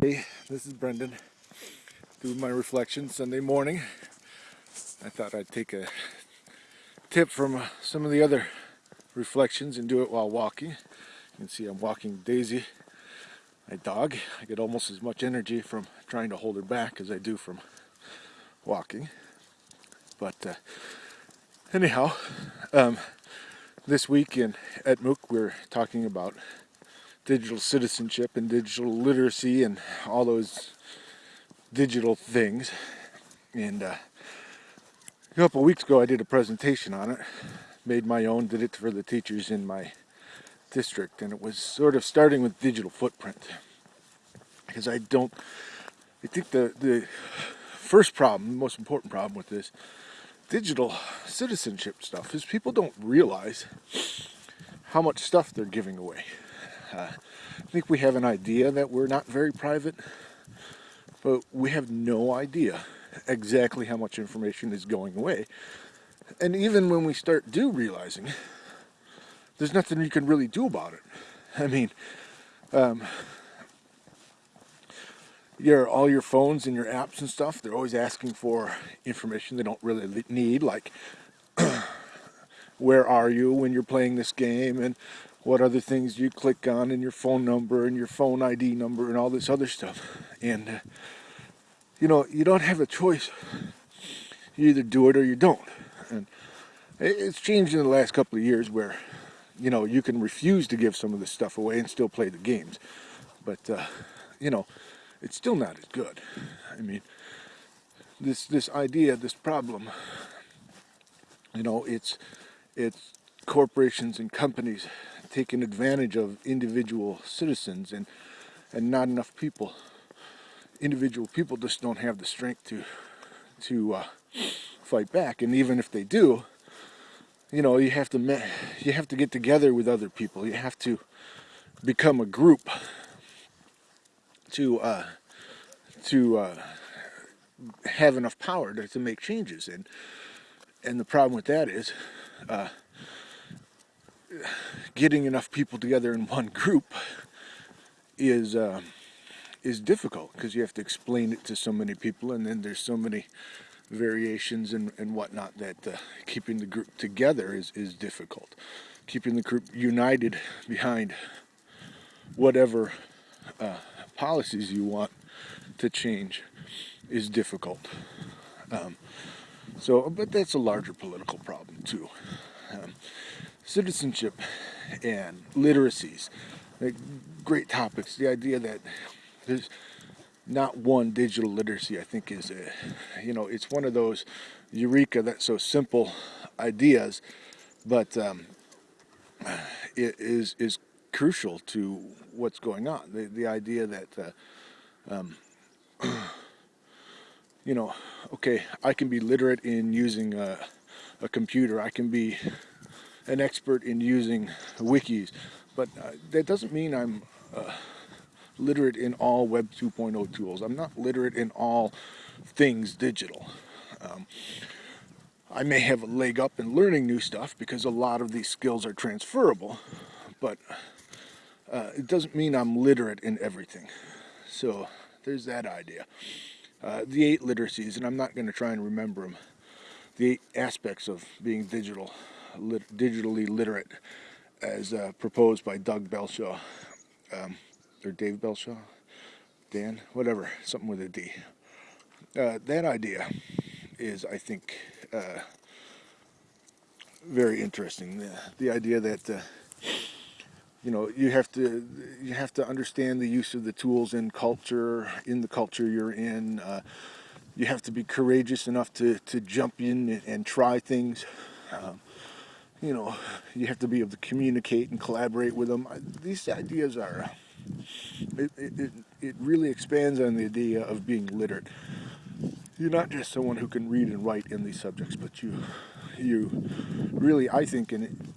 Hey, this is Brendan doing my reflection Sunday morning. I thought I'd take a tip from uh, some of the other reflections and do it while walking. You can see I'm walking Daisy, my dog. I get almost as much energy from trying to hold her back as I do from walking. But uh, anyhow, um, this week in at MOOC we're talking about digital citizenship and digital literacy and all those digital things. And uh, a couple weeks ago, I did a presentation on it, made my own, did it for the teachers in my district, and it was sort of starting with digital footprint. Because I don't, I think the, the first problem, the most important problem with this digital citizenship stuff is people don't realize how much stuff they're giving away. Uh, I think we have an idea that we're not very private, but we have no idea exactly how much information is going away. And even when we start do realizing, there's nothing you can really do about it. I mean, um, your all your phones and your apps and stuff, they're always asking for information they don't really need, like where are you when you're playing this game and what other things you click on and your phone number and your phone ID number and all this other stuff. And, uh, you know, you don't have a choice. You either do it or you don't. And it's changed in the last couple of years where, you know, you can refuse to give some of this stuff away and still play the games. But, uh, you know, it's still not as good. I mean, this this idea, this problem, you know, it's it's corporations and companies taking advantage of individual citizens and and not enough people. Individual people just don't have the strength to to uh, fight back. And even if they do you know you have to you have to get together with other people. You have to become a group to uh, to uh, have enough power to, to make changes. And and the problem with that is uh, getting enough people together in one group is uh, is difficult because you have to explain it to so many people and then there's so many variations and, and whatnot that uh, keeping the group together is, is difficult. Keeping the group united behind whatever uh, policies you want to change is difficult. Um, so, but that's a larger political problem too. Um, citizenship and literacies, like great topics. The idea that there's not one digital literacy, I think, is a, you know, it's one of those eureka that's so simple ideas, but um, it is is crucial to what's going on. The the idea that uh, um, you know, okay, I can be literate in using a, a computer. I can be an expert in using wikis, but uh, that doesn't mean I'm uh, literate in all Web 2.0 tools. I'm not literate in all things digital. Um, I may have a leg up in learning new stuff because a lot of these skills are transferable, but uh, it doesn't mean I'm literate in everything. So there's that idea. Uh, the eight literacies, and I'm not going to try and remember them, the eight aspects of being digital lit digitally literate as uh, proposed by Doug Belshaw, um, or Dave Belshaw, Dan, whatever, something with a D. Uh, that idea is, I think, uh, very interesting. The, the idea that uh, you know you have to you have to understand the use of the tools in culture in the culture you're in. Uh, you have to be courageous enough to to jump in and, and try things. Um, you know, you have to be able to communicate and collaborate with them. These ideas are, it, it, it really expands on the idea of being literate. You're not just someone who can read and write in these subjects, but you, you really, I think, in,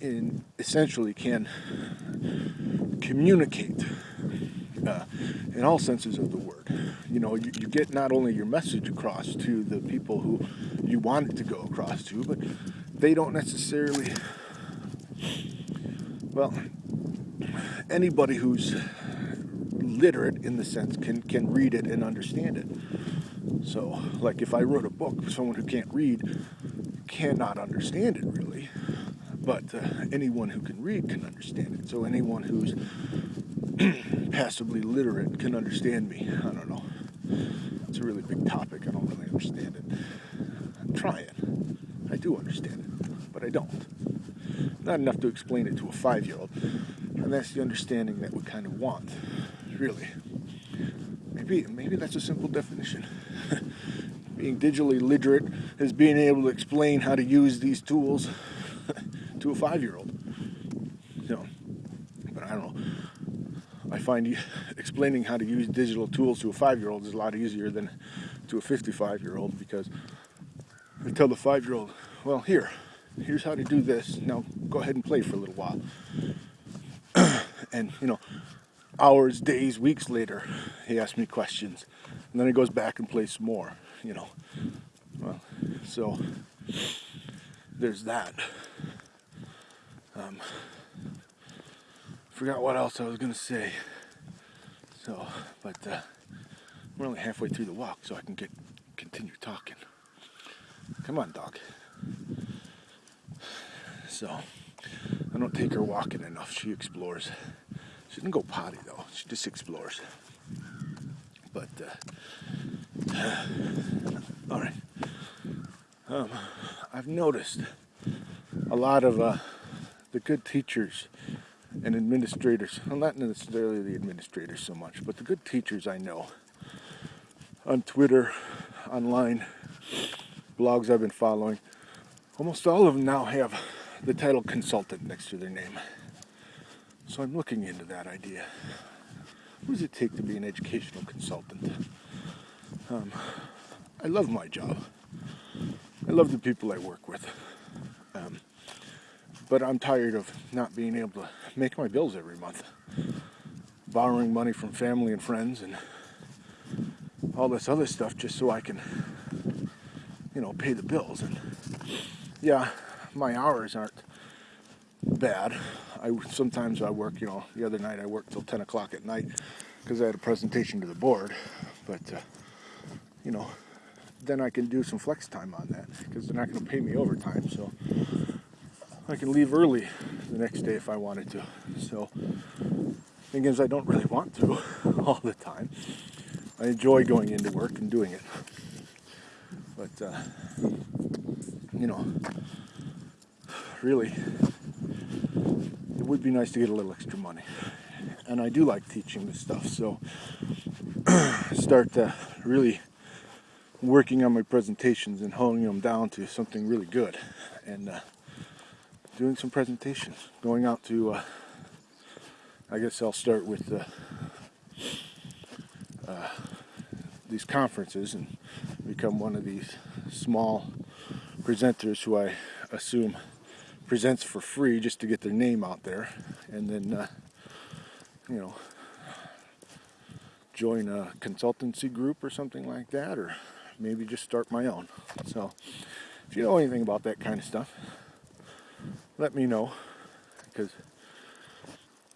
in essentially can communicate uh, in all senses of the word. You know, you, you get not only your message across to the people who you want it to go across to, but they don't necessarily, well, anybody who's literate in the sense can can read it and understand it. So, like if I wrote a book, someone who can't read cannot understand it really, but uh, anyone who can read can understand it. So anyone who's passively literate can understand me. I don't know. It's a really big topic. I don't really understand it. I'm trying. I do understand it, but I don't. Not enough to explain it to a five-year-old, and that's the understanding that we kind of want, really. Maybe, maybe that's a simple definition. being digitally literate is being able to explain how to use these tools to a five-year-old. So, but I don't know. I find explaining how to use digital tools to a five-year-old is a lot easier than to a 55-year-old because I tell the five-year-old, well, here, here's how to do this. Now go ahead and play for a little while. and, you know, hours, days, weeks later, he asks me questions. And then he goes back and plays some more, you know. Well, so there's that. Um, forgot what else I was gonna say. So, but uh, we're only halfway through the walk, so I can get continue talking. Come on, dog. So, I don't take her walking enough. She explores. She didn't go potty though. She just explores. But uh, all right. Um, I've noticed a lot of uh, the good teachers and administrators, not necessarily the administrators so much, but the good teachers I know on Twitter, online, blogs I've been following, almost all of them now have the title consultant next to their name. So I'm looking into that idea. What does it take to be an educational consultant? Um, I love my job. I love the people I work with. Um, but I'm tired of not being able to make my bills every month. Borrowing money from family and friends and all this other stuff just so I can, you know, pay the bills. And yeah, my hours aren't bad. I sometimes I work, you know, the other night I worked till 10 o'clock at night because I had a presentation to the board. But uh, you know, then I can do some flex time on that because they're not going to pay me overtime. So I can leave early the next day if I wanted to. So, thing is, I don't really want to all the time. I enjoy going into work and doing it. But, uh, you know, really, it would be nice to get a little extra money. And I do like teaching this stuff, so start to really working on my presentations and honing them down to something really good. And, uh, doing some presentations, going out to, uh, I guess I'll start with uh, uh, these conferences and become one of these small presenters who I assume presents for free just to get their name out there and then, uh, you know, join a consultancy group or something like that or maybe just start my own. So if you know anything about that kind of stuff, let me know because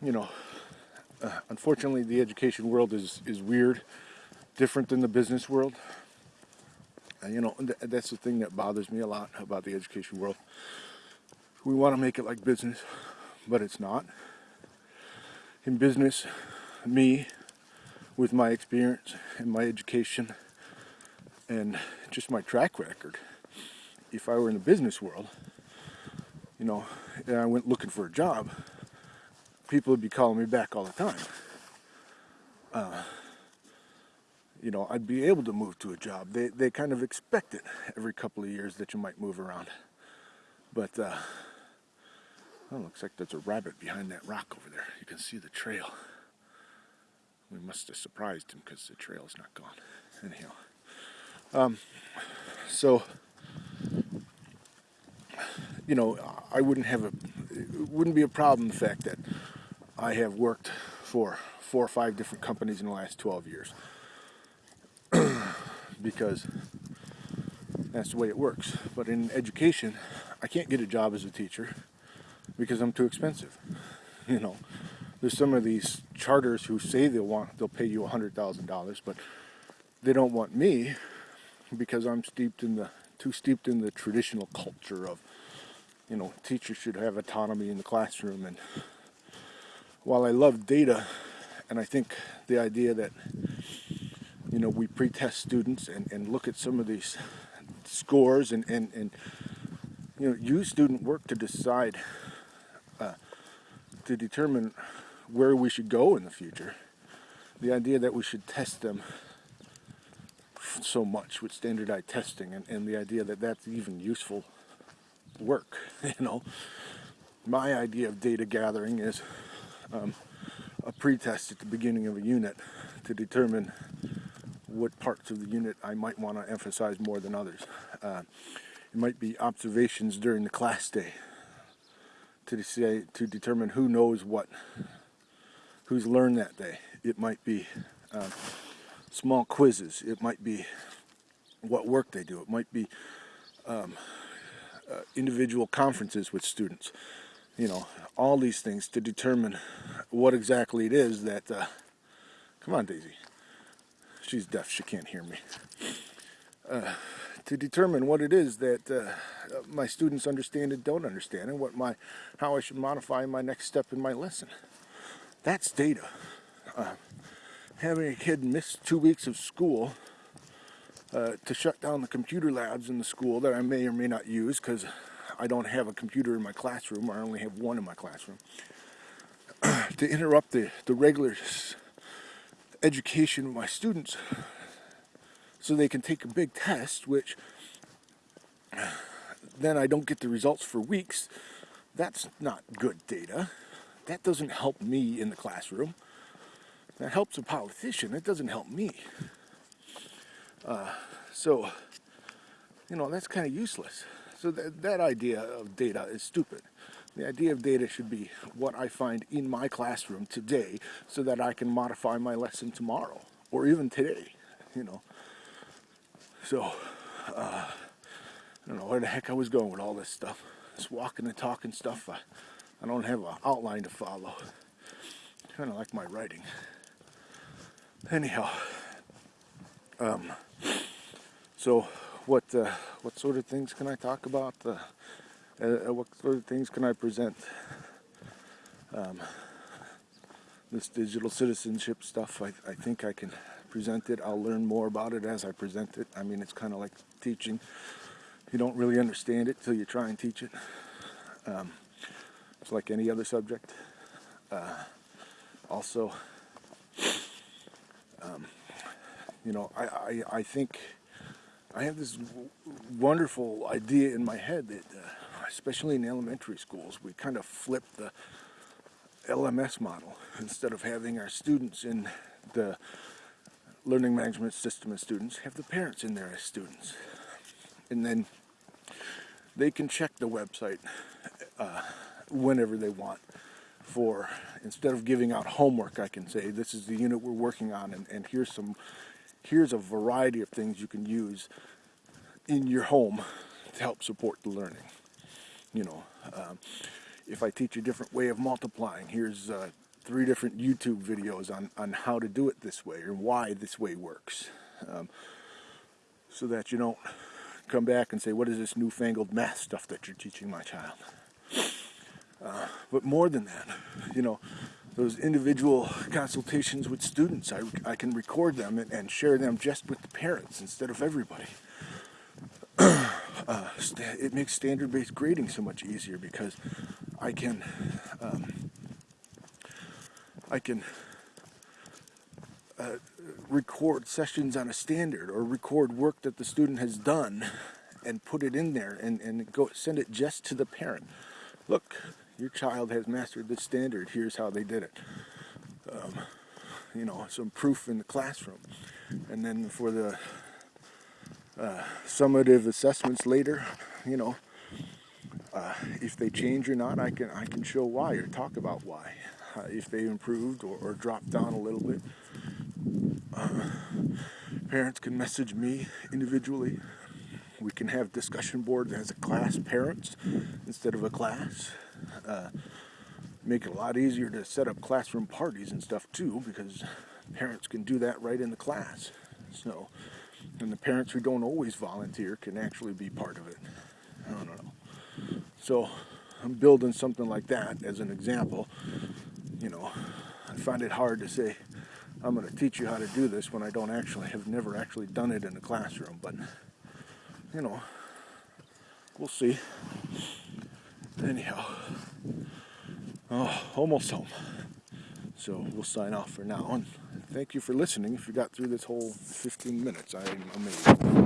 you know uh, unfortunately the education world is is weird different than the business world. And you know th that's the thing that bothers me a lot about the education world. We want to make it like business but it's not. In business me with my experience and my education and just my track record if I were in the business world you know, and I went looking for a job, people would be calling me back all the time. Uh, you know, I'd be able to move to a job. They, they kind of expect it every couple of years that you might move around. But, uh, well, looks like there's a rabbit behind that rock over there. You can see the trail. We must have surprised him because the trail is not gone. Anyhow. Um, so, you know, I wouldn't have a, it wouldn't be a problem the fact that I have worked for four or five different companies in the last 12 years. because that's the way it works. But in education, I can't get a job as a teacher because I'm too expensive. You know, there's some of these charters who say they'll want they'll pay you hundred thousand dollars, but they don't want me because I'm steeped in the too steeped in the traditional culture of you know teachers should have autonomy in the classroom. And while I love data and I think the idea that you know we pre-test students and, and look at some of these scores and, and, and you know use student work to decide uh, to determine where we should go in the future. The idea that we should test them so much with standardized testing and, and the idea that that's even useful work you know my idea of data gathering is um, a pretest at the beginning of a unit to determine what parts of the unit I might want to emphasize more than others. Uh, it might be observations during the class day to say to determine who knows what, who's learned that day. It might be uh, small quizzes. It might be what work they do. It might be um, uh, individual conferences with students. You know, all these things to determine what exactly it is that. Uh, come on, Daisy. She's deaf. She can't hear me. Uh, to determine what it is that uh, my students understand and don't understand, and what my how I should modify my next step in my lesson. That's data. Uh, having a kid miss two weeks of school uh, to shut down the computer labs in the school that I may or may not use because I don't have a computer in my classroom, or I only have one in my classroom. to interrupt the, the regular education of my students so they can take a big test, which then I don't get the results for weeks. That's not good data. That doesn't help me in the classroom. That helps a politician. It doesn't help me. Uh, so, you know, that's kind of useless. So that, that idea of data is stupid. The idea of data should be what I find in my classroom today so that I can modify my lesson tomorrow or even today, you know. So, uh, I don't know where the heck I was going with all this stuff. This walking and talking stuff, I, I don't have an outline to follow. Kind of like my writing. Anyhow, um, so what uh, what sort of things can I talk about? Uh, uh, what sort of things can I present? Um, this digital citizenship stuff, I, I think I can present it. I'll learn more about it as I present it. I mean, it's kind of like teaching. You don't really understand it till you try and teach it. Um, it's like any other subject. Uh, also, um, you know, I, I, I think I have this wonderful idea in my head that, uh, especially in elementary schools, we kind of flip the LMS model. Instead of having our students in the learning management system as students, have the parents in there as students. And then they can check the website uh, whenever they want for, instead of giving out homework, I can say, this is the unit we're working on and, and here's some here's a variety of things you can use in your home to help support the learning. You know, um, if I teach a different way of multiplying, here's uh, three different YouTube videos on, on how to do it this way or why this way works. Um, so that you don't come back and say, what is this newfangled math stuff that you're teaching my child? Uh, but more than that, you know, those individual consultations with students. I, I can record them and, and share them just with the parents instead of everybody. uh, it makes standard-based grading so much easier because I can um, I can uh, record sessions on a standard or record work that the student has done and put it in there and, and go send it just to the parent. Look, your child has mastered this standard, here's how they did it. Um, you know, some proof in the classroom. And then for the uh, summative assessments later, you know, uh, if they change or not, I can I can show why or talk about why. Uh, if they improved or, or, dropped down a little bit. Uh, parents can message me individually. We can have discussion board as a class parents instead of a class. Uh, make it a lot easier to set up classroom parties and stuff too because parents can do that right in the class. So, and the parents who don't always volunteer can actually be part of it. I don't know. So, I'm building something like that as an example. You know, I find it hard to say I'm going to teach you how to do this when I don't actually have never actually done it in a classroom. But you know, we'll see. Anyhow, oh, almost home. So we'll sign off for now. And thank you for listening. If you got through this whole 15 minutes, I'm amazed.